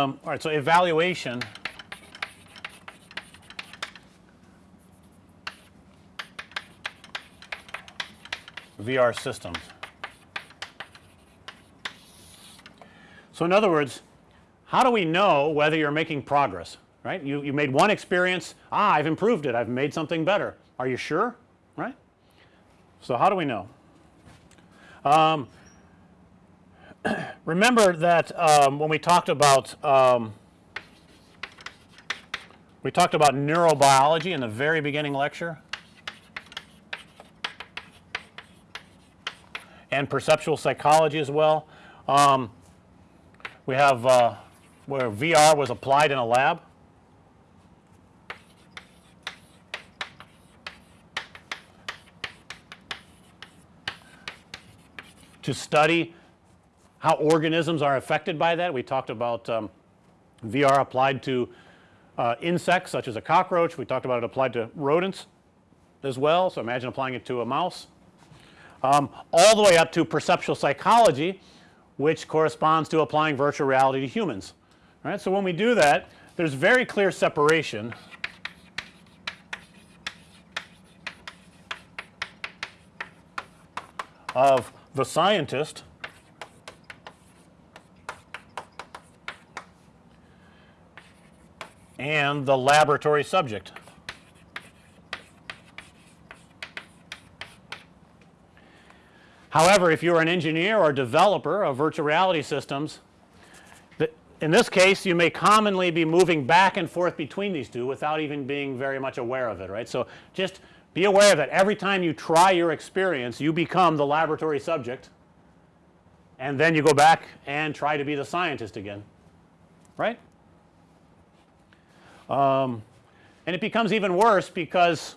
all right. So, evaluation VR systems. So, in other words, how do we know whether you're making progress, right? You, you made one experience, ah, I've improved it, I've made something better. Are you sure, right? So, how do we know? Um, remember that um, when we talked about um, we talked about neurobiology in the very beginning lecture and perceptual psychology as well. Um, we have uh, where VR was applied in a lab. to study how organisms are affected by that. We talked about um, VR applied to uh, insects such as a cockroach. We talked about it applied to rodents as well. So, imagine applying it to a mouse um, all the way up to perceptual psychology which corresponds to applying virtual reality to humans right. So, when we do that there's very clear separation of the scientist and the laboratory subject. However, if you're an engineer or developer of virtual reality systems, in this case you may commonly be moving back and forth between these two without even being very much aware of it right. So, just be aware that every time you try your experience you become the laboratory subject and then you go back and try to be the scientist again right. Um, and it becomes even worse because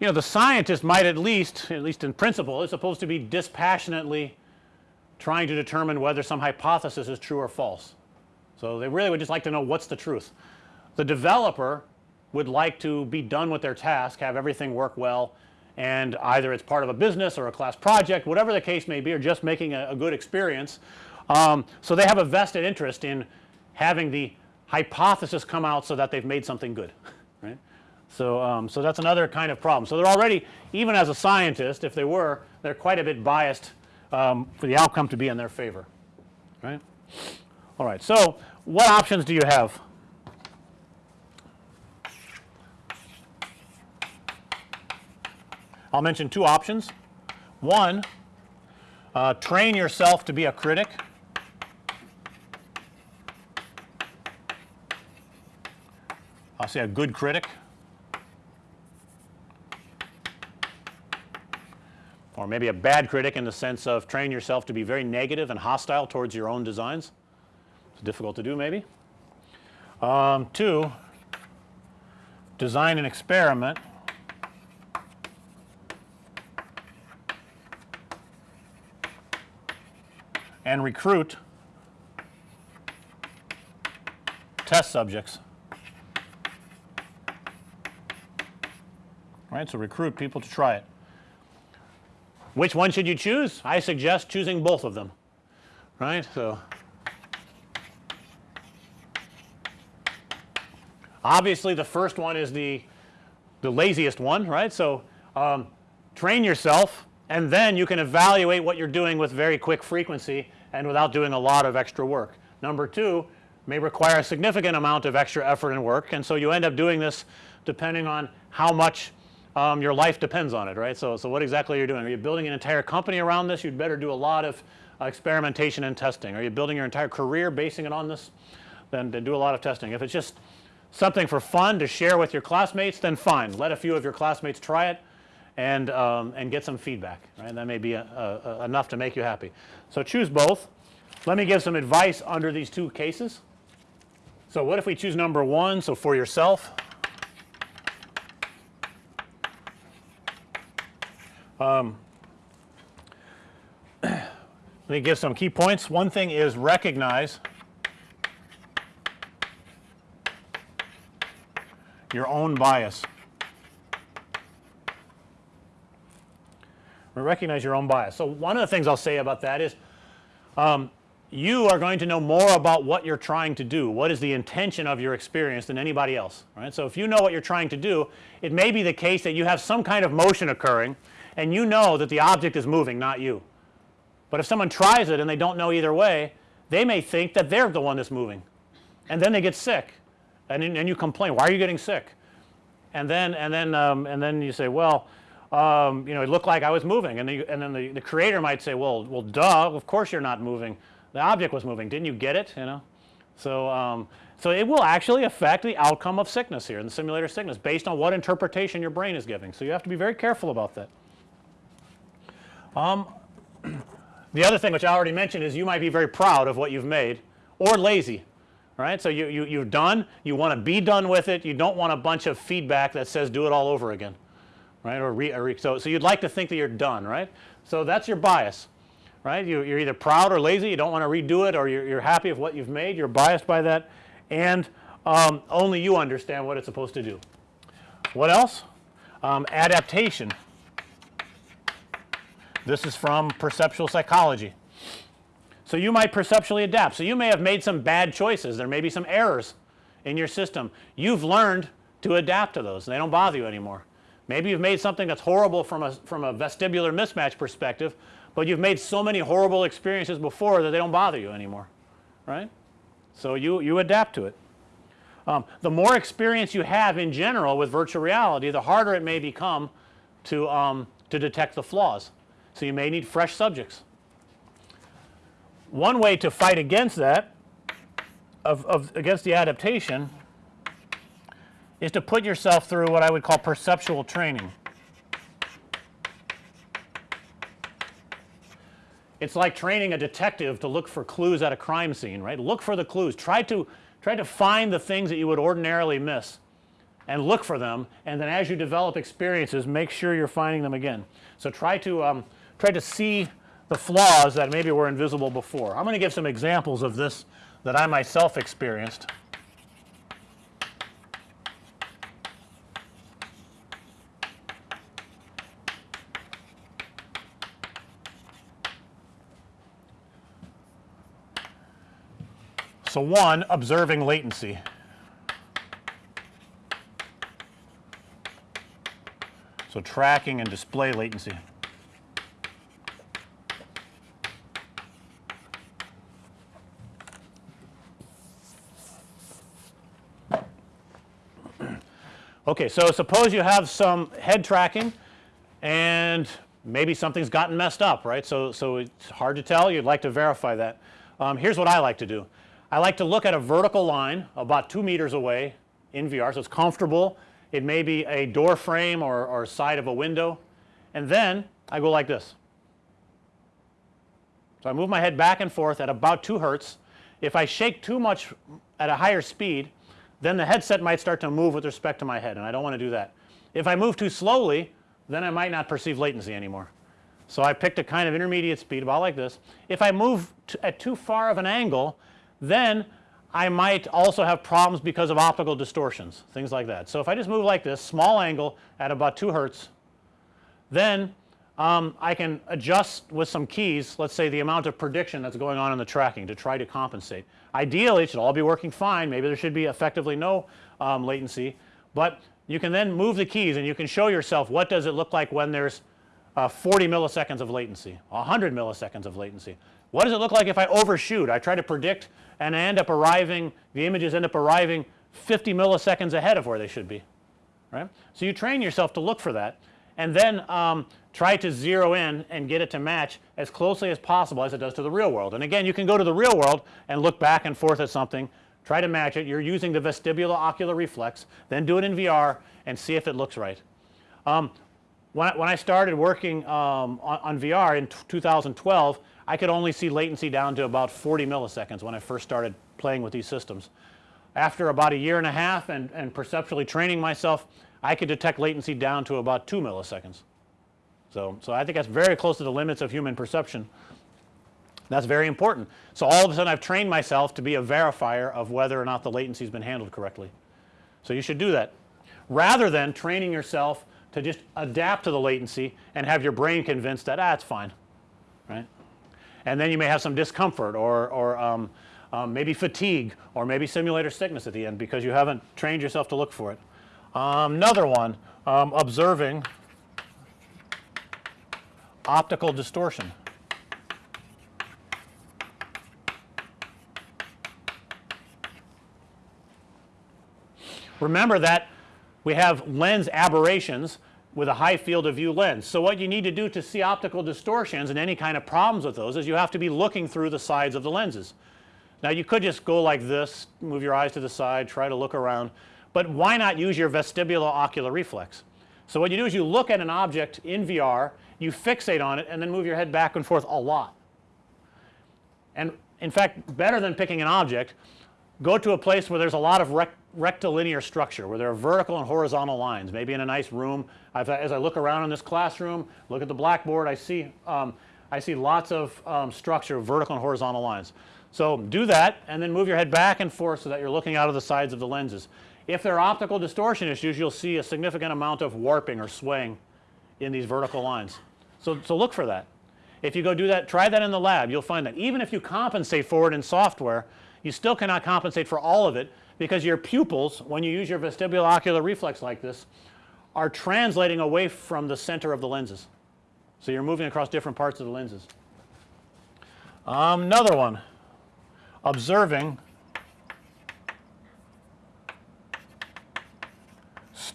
you know the scientist might at least at least in principle is supposed to be dispassionately trying to determine whether some hypothesis is true or false. So, they really would just like to know what's the truth. The developer would like to be done with their task have everything work well and either it's part of a business or a class project whatever the case may be or just making a, a good experience. Um, so, they have a vested interest in having the hypothesis come out so that they've made something good right. So, um, so that's another kind of problem. So, they're already even as a scientist if they were they're quite a bit biased um, for the outcome to be in their favor right. All right. So, what options do you have? I'll mention two options. One, uh, train yourself to be a critic. I'll say a good critic or maybe a bad critic in the sense of train yourself to be very negative and hostile towards your own designs. It's difficult to do maybe. Um, 2, design an experiment and recruit test subjects. Right. So, recruit people to try it. Which one should you choose? I suggest choosing both of them right. So, obviously the first one is the the laziest one right. So, um, train yourself and then you can evaluate what you're doing with very quick frequency and without doing a lot of extra work. Number 2 may require a significant amount of extra effort and work and so you end up doing this depending on how much um, your life depends on it right. So, so what exactly are you doing? Are you building an entire company around this? You'd better do a lot of uh, experimentation and testing. Are you building your entire career basing it on this? Then, then do a lot of testing. If it's just something for fun to share with your classmates then fine let a few of your classmates try it and um, and get some feedback right that may be a, a, a enough to make you happy. So, choose both. Let me give some advice under these two cases. So, what if we choose number 1 so for yourself um, let me give some key points. One thing is recognize your own bias. Recognize your own bias. So, one of the things I'll say about that is um, you are going to know more about what you're trying to do. What is the intention of your experience than anybody else, right. So, if you know what you're trying to do, it may be the case that you have some kind of motion occurring and you know that the object is moving not you. But if someone tries it and they don't know either way, they may think that they're the one that's moving and then they get sick and, and you complain, why are you getting sick? And then, and then, um, and then you say, well, um, you know, it looked like I was moving and, the, and then the, the creator might say, well, well, duh, of course you're not moving the object was moving didn't you get it you know. So, um, so it will actually affect the outcome of sickness here in the simulator sickness based on what interpretation your brain is giving. So, you have to be very careful about that. Um, the other thing which I already mentioned is you might be very proud of what you've made or lazy right. So, you, you, you've done you want to be done with it you don't want a bunch of feedback that says do it all over again right or, re, or re, so, so you'd like to think that you're done right. So, that's your bias right. You, are either proud or lazy, you don't want to redo it or you're, you're, happy with what you've made, you're biased by that and um, only you understand what it's supposed to do. What else? Um, adaptation. This is from perceptual psychology. So, you might perceptually adapt. So, you may have made some bad choices, there may be some errors in your system. You've learned to adapt to those and they don't bother you anymore. Maybe you've made something that's horrible from a, from a vestibular mismatch perspective, but you've made so many horrible experiences before that they don't bother you anymore right. So, you, you adapt to it. Um, the more experience you have in general with virtual reality the harder it may become to, um, to detect the flaws. So, you may need fresh subjects. One way to fight against that of, of against the adaptation is to put yourself through what I would call perceptual training. It's like training a detective to look for clues at a crime scene, right. Look for the clues, try to try to find the things that you would ordinarily miss and look for them and then as you develop experiences make sure you're finding them again. So, try to um, try to see the flaws that maybe were invisible before. I'm going to give some examples of this that I myself experienced. So, one observing latency. So, tracking and display latency. Okay, so suppose you have some head tracking and maybe something's gotten messed up, right. So, so it's hard to tell you'd like to verify that. Um, here's what I like to do. I like to look at a vertical line about 2 meters away in VR. So, it's comfortable. It may be a door frame or, or side of a window and then I go like this. So, I move my head back and forth at about 2 hertz. If I shake too much at a higher speed then the headset might start to move with respect to my head and I don't want to do that. If I move too slowly then I might not perceive latency anymore. So, I picked a kind of intermediate speed about like this. If I move at too far of an angle then I might also have problems because of optical distortions things like that. So, if I just move like this small angle at about 2 hertz then um, I can adjust with some keys let's say the amount of prediction that's going on in the tracking to try to compensate. Ideally it should all be working fine maybe there should be effectively no um, latency, but you can then move the keys and you can show yourself what does it look like when there's uh, 40 milliseconds of latency, 100 milliseconds of latency. What does it look like if I overshoot? I try to predict and I end up arriving the images end up arriving 50 milliseconds ahead of where they should be right. So, you train yourself to look for that and then um, try to zero in and get it to match as closely as possible as it does to the real world. And again you can go to the real world and look back and forth at something try to match it you're using the vestibular ocular reflex then do it in VR and see if it looks right. Um, when, I, when I started working um, on, on, VR in 2012 I could only see latency down to about 40 milliseconds when I first started playing with these systems. After about a year and a half and, and perceptually training myself I could detect latency down to about 2 milliseconds. So, so I think that's very close to the limits of human perception. That's very important. So, all of a sudden I've trained myself to be a verifier of whether or not the latency has been handled correctly. So, you should do that rather than training yourself to just adapt to the latency and have your brain convinced that ah, it's fine right. and then you may have some discomfort or, or um, um, maybe fatigue or maybe simulator sickness at the end because you haven't trained yourself to look for it. Um, another one um, observing optical distortion. Remember that we have lens aberrations with a high field of view lens. So, what you need to do to see optical distortions and any kind of problems with those is you have to be looking through the sides of the lenses. Now, you could just go like this, move your eyes to the side, try to look around, but why not use your vestibulo-ocular reflex? So, what you do is you look at an object in VR, you fixate on it and then move your head back and forth a lot. And in fact, better than picking an object, go to a place where there's a lot of rect rectilinear structure where there are vertical and horizontal lines maybe in a nice room. I've, as I look around in this classroom look at the blackboard I see um, I see lots of um, structure vertical and horizontal lines. So, do that and then move your head back and forth so that you're looking out of the sides of the lenses. If there are optical distortion issues you'll see a significant amount of warping or swaying in these vertical lines. So, so look for that. If you go do that try that in the lab you'll find that even if you compensate for it in software you still cannot compensate for all of it because your pupils when you use your vestibulo-ocular reflex like this are translating away from the center of the lenses. So, you're moving across different parts of the lenses. Um, another one observing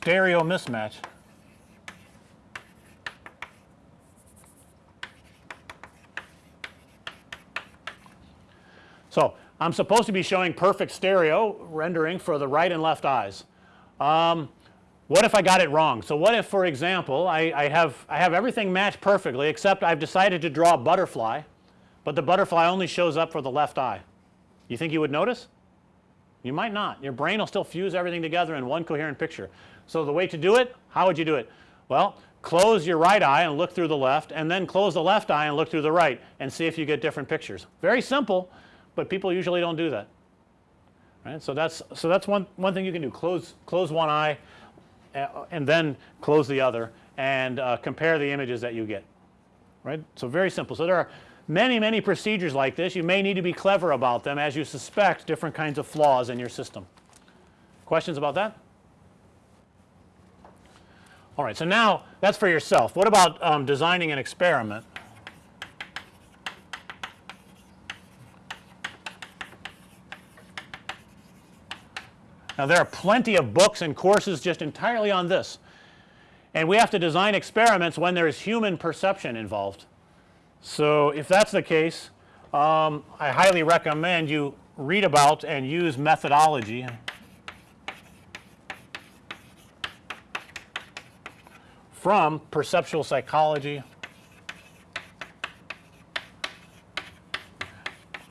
stereo mismatch. So, I'm supposed to be showing perfect stereo rendering for the right and left eyes. Um, what if I got it wrong? So, what if for example I, I, have I have everything matched perfectly except I've decided to draw a butterfly, but the butterfly only shows up for the left eye. You think you would notice? You might not. Your brain will still fuse everything together in one coherent picture. So, the way to do it, how would you do it? Well, close your right eye and look through the left and then close the left eye and look through the right and see if you get different pictures. Very simple, but people usually don't do that. Right? So, that's so that's one one thing you can do close close one eye uh, and then close the other and uh, compare the images that you get right. So, very simple. So, there are many many procedures like this you may need to be clever about them as you suspect different kinds of flaws in your system. Questions about that? All right. So, now that's for yourself. What about um, designing an experiment? Now, there are plenty of books and courses just entirely on this and we have to design experiments when there is human perception involved. So, if that's the case um, I highly recommend you read about and use methodology from perceptual psychology.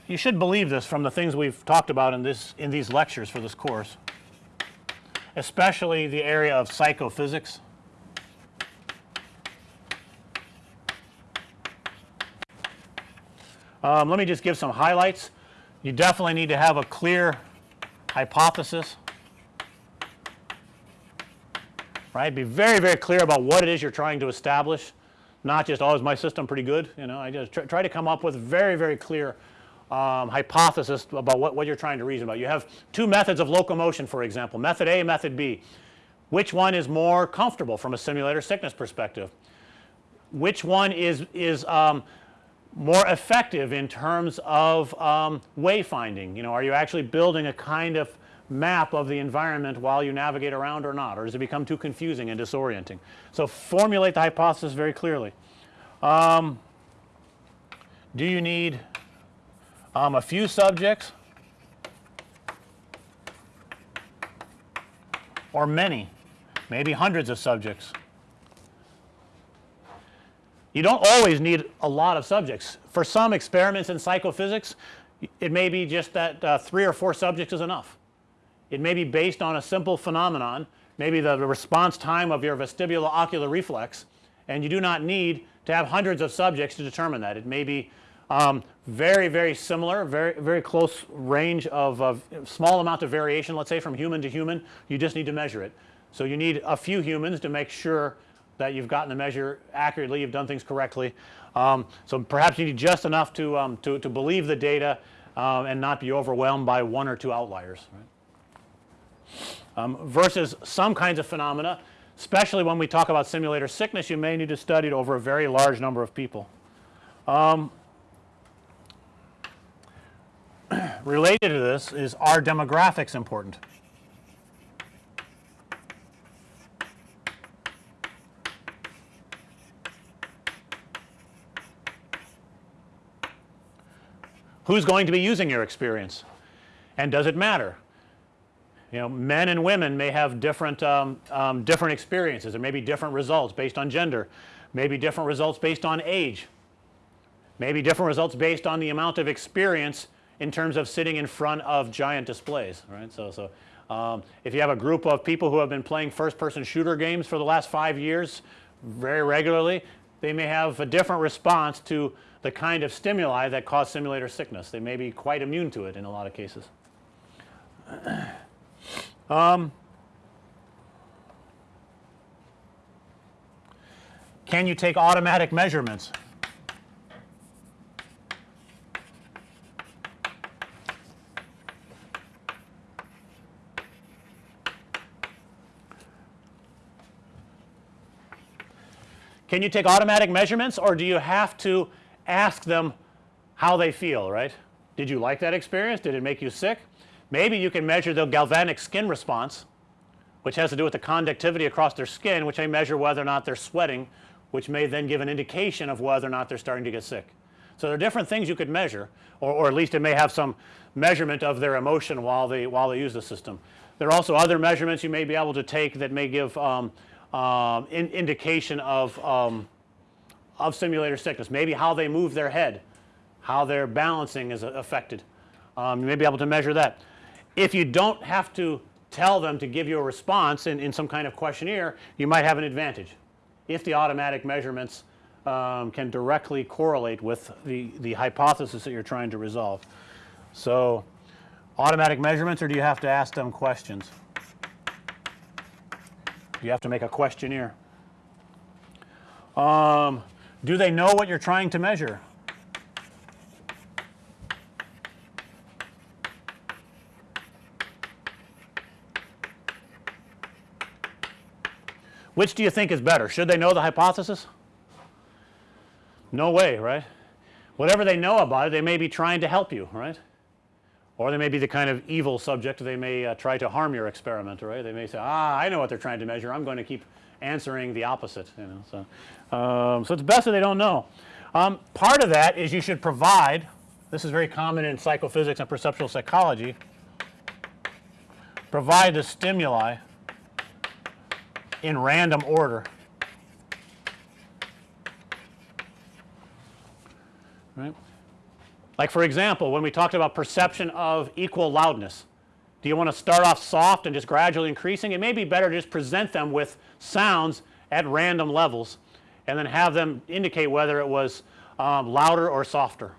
You should believe this from the things we've talked about in this in these lectures for this course especially the area of psychophysics. Um, let me just give some highlights. You definitely need to have a clear hypothesis, right. Be very, very clear about what it is you're trying to establish, not just, oh, is my system pretty good, you know. I just try, try to come up with very, very clear um, hypothesis about what, what you're trying to reason about. You have two methods of locomotion for example, method A, method B. Which one is more comfortable from a simulator sickness perspective? Which one is, is um, more effective in terms of um, wayfinding? You know, are you actually building a kind of map of the environment while you navigate around or not, or does it become too confusing and disorienting? So, formulate the hypothesis very clearly. Um, do you need um, a few subjects or many, maybe hundreds of subjects. You don't always need a lot of subjects. For some experiments in psychophysics, it may be just that uh, 3 or 4 subjects is enough. It may be based on a simple phenomenon, maybe the response time of your vestibulo-ocular reflex and you do not need to have hundreds of subjects to determine that. It may be um, very, very similar, very, very close range of, of small amount of variation let's say from human to human, you just need to measure it. So, you need a few humans to make sure that you've gotten the measure accurately, you've done things correctly. Um, so perhaps you need just enough to, um, to, to believe the data um, and not be overwhelmed by one or two outliers, right. Um, versus some kinds of phenomena, especially when we talk about simulator sickness, you may need to study it over a very large number of people. Um, related to this is are demographics important? Who's going to be using your experience and does it matter? You know men and women may have different um, um, different experiences or maybe different results based on gender, maybe different results based on age, maybe different results based on the amount of experience in terms of sitting in front of giant displays right. So, so um, if you have a group of people who have been playing first person shooter games for the last 5 years very regularly, they may have a different response to the kind of stimuli that cause simulator sickness. They may be quite immune to it in a lot of cases. Um, can you take automatic measurements? Can you take automatic measurements or do you have to ask them how they feel right? Did you like that experience? Did it make you sick? Maybe you can measure the galvanic skin response which has to do with the conductivity across their skin which may measure whether or not they're sweating which may then give an indication of whether or not they're starting to get sick. So, there are different things you could measure or, or at least it may have some measurement of their emotion while they while they use the system. There are also other measurements you may be able to take that may give um, um, in indication of um, of simulator sickness, maybe how they move their head, how their balancing is affected. Um, you may be able to measure that. If you don't have to tell them to give you a response in, in some kind of questionnaire, you might have an advantage if the automatic measurements um, can directly correlate with the, the hypothesis that you're trying to resolve. So, automatic measurements or do you have to ask them questions? Do you have to make a questionnaire. Um, do they know what you're trying to measure? Which do you think is better? Should they know the hypothesis? No way, right? Whatever they know about it, they may be trying to help you, right? Or they may be the kind of evil subject they may uh, try to harm your experiment, right? They may say, ah, I know what they're trying to measure. I'm going to keep answering the opposite, you know. So, um, so it's best that they don't know. Um, part of that is you should provide, this is very common in psychophysics and perceptual psychology, provide the stimuli in random order. Right. Like for example, when we talked about perception of equal loudness, do you want to start off soft and just gradually increasing? It may be better to just present them with sounds at random levels and then have them indicate whether it was um, louder or softer,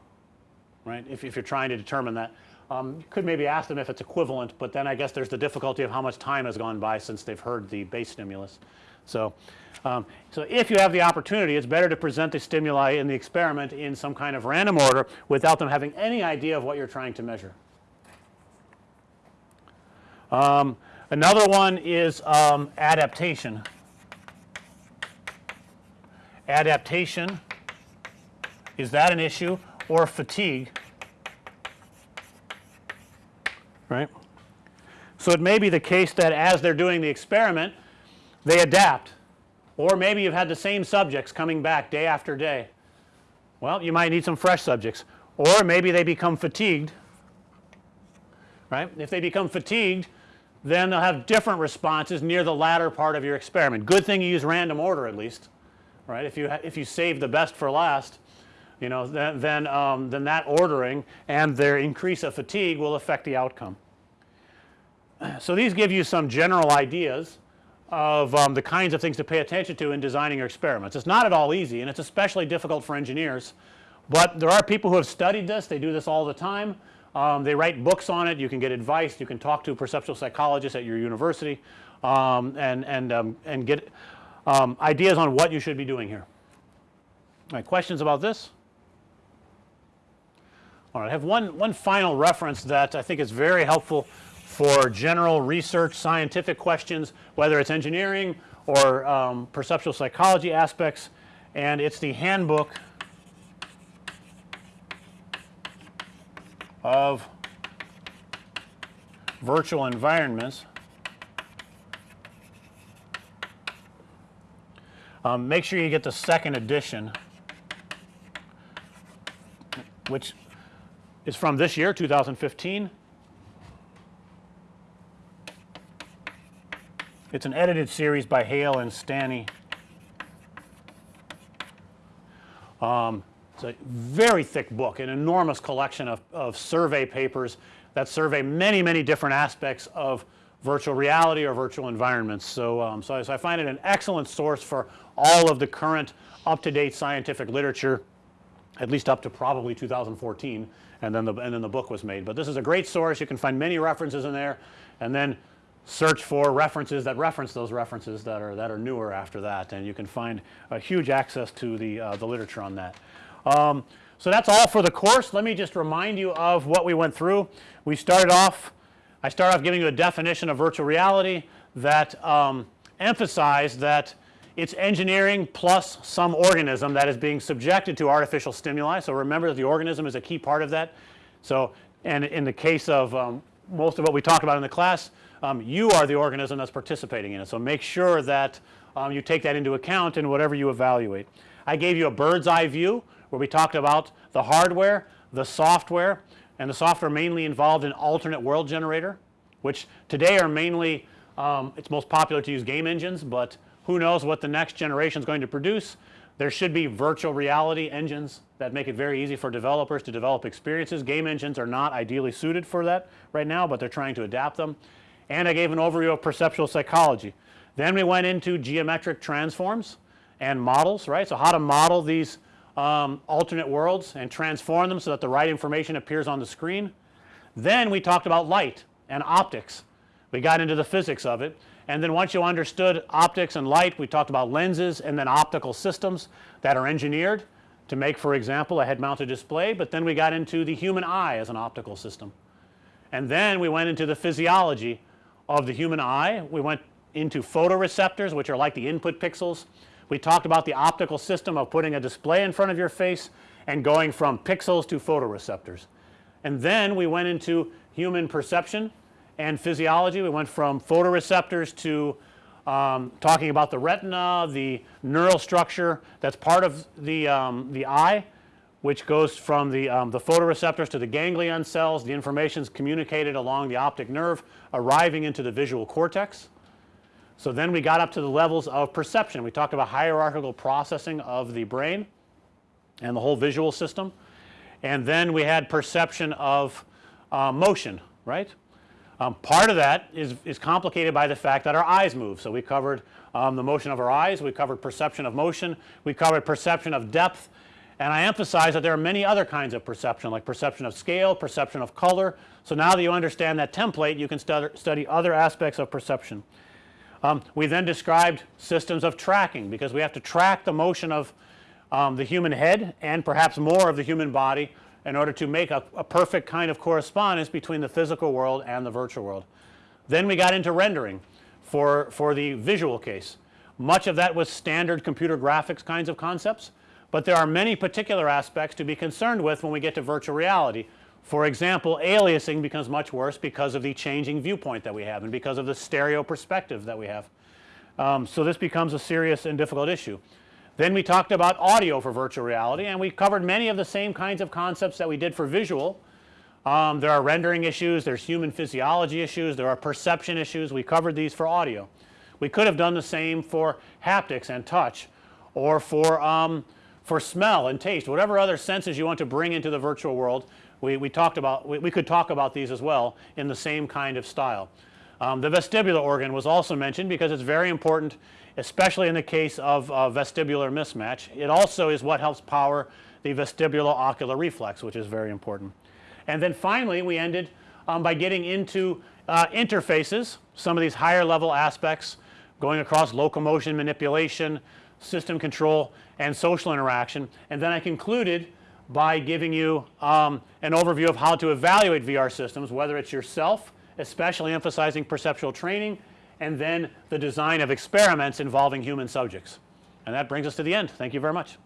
right, if, if you're trying to determine that. Um, you could maybe ask them if it's equivalent, but then I guess there's the difficulty of how much time has gone by since they've heard the base stimulus. So, um, so if you have the opportunity it's better to present the stimuli in the experiment in some kind of random order without them having any idea of what you're trying to measure. Um, another one is um, adaptation. Adaptation is that an issue or fatigue right. So, it may be the case that as they're doing the experiment they adapt or maybe you've had the same subjects coming back day after day. Well, you might need some fresh subjects or maybe they become fatigued right. If they become fatigued then they'll have different responses near the latter part of your experiment. Good thing you use random order at least right. If you if you save the best for last you know then then, um, then that ordering and their increase of fatigue will affect the outcome. So, these give you some general ideas of um, the kinds of things to pay attention to in designing your experiments. It's not at all easy and it's especially difficult for engineers, but there are people who have studied this, they do this all the time. Um, they write books on it, you can get advice, you can talk to perceptual psychologist at your university um, and, and, um, and get um, ideas on what you should be doing here. All right, questions about this? I have one, one final reference that I think is very helpful for general research scientific questions whether it's engineering or um, perceptual psychology aspects and it's the handbook of virtual environments. Um, make sure you get the second edition which is from this year 2015. It's an edited series by Hale and Stanney. Um, it's a very thick book, an enormous collection of, of survey papers that survey many, many different aspects of virtual reality or virtual environments. So, um, so, so I find it an excellent source for all of the current up to date scientific literature at least up to probably 2014 and then the and then the book was made. But this is a great source you can find many references in there and then search for references that reference those references that are that are newer after that and you can find a huge access to the uh, the literature on that. Um, so that's all for the course. Let me just remind you of what we went through. We started off I started off giving you a definition of virtual reality that um, emphasized that it's engineering plus some organism that is being subjected to artificial stimuli. So, remember that the organism is a key part of that. So, and in the case of um, most of what we talked about in the class um, you are the organism that's participating in it. So, make sure that um, you take that into account in whatever you evaluate. I gave you a bird's eye view where we talked about the hardware, the software and the software mainly involved in alternate world generator which today are mainly um, it's most popular to use game engines, but who knows what the next generation is going to produce. There should be virtual reality engines that make it very easy for developers to develop experiences. Game engines are not ideally suited for that right now, but they're trying to adapt them and I gave an overview of perceptual psychology. Then we went into geometric transforms and models right. So, how to model these um, alternate worlds and transform them so that the right information appears on the screen. Then we talked about light and optics. We got into the physics of it and then once you understood optics and light we talked about lenses and then optical systems that are engineered to make for example a head mounted display, but then we got into the human eye as an optical system. And then we went into the physiology of the human eye. We went into photoreceptors which are like the input pixels. We talked about the optical system of putting a display in front of your face and going from pixels to photoreceptors. And then we went into human perception and physiology. We went from photoreceptors to um, talking about the retina, the neural structure that's part of the, um, the eye which goes from the, um, the photoreceptors to the ganglion cells. The information is communicated along the optic nerve arriving into the visual cortex. So, then we got up to the levels of perception. We talked about hierarchical processing of the brain and the whole visual system. And then we had perception of uh, motion right. Um, part of that is, is complicated by the fact that our eyes move. So, we covered um, the motion of our eyes, we covered perception of motion, we covered perception of depth and I emphasize that there are many other kinds of perception like perception of scale, perception of color. So, now that you understand that template you can study other aspects of perception. Um, we then described systems of tracking because we have to track the motion of um, the human head and perhaps more of the human body in order to make a, a perfect kind of correspondence between the physical world and the virtual world. Then we got into rendering for, for the visual case. Much of that was standard computer graphics kinds of concepts but there are many particular aspects to be concerned with when we get to virtual reality. For example, aliasing becomes much worse because of the changing viewpoint that we have and because of the stereo perspective that we have. Um, so, this becomes a serious and difficult issue. Then we talked about audio for virtual reality and we covered many of the same kinds of concepts that we did for visual. Um, there are rendering issues, there's human physiology issues, there are perception issues. We covered these for audio. We could have done the same for haptics and touch or for um, for smell and taste whatever other senses you want to bring into the virtual world we, we talked about we, we could talk about these as well in the same kind of style. Um, the vestibular organ was also mentioned because it's very important especially in the case of uh, vestibular mismatch. It also is what helps power the vestibular ocular reflex which is very important. And then finally we ended um, by getting into uh, interfaces some of these higher level aspects going across locomotion manipulation, system control and social interaction and then I concluded by giving you um, an overview of how to evaluate VR systems whether it's yourself especially emphasizing perceptual training and then the design of experiments involving human subjects. And that brings us to the end. Thank you very much.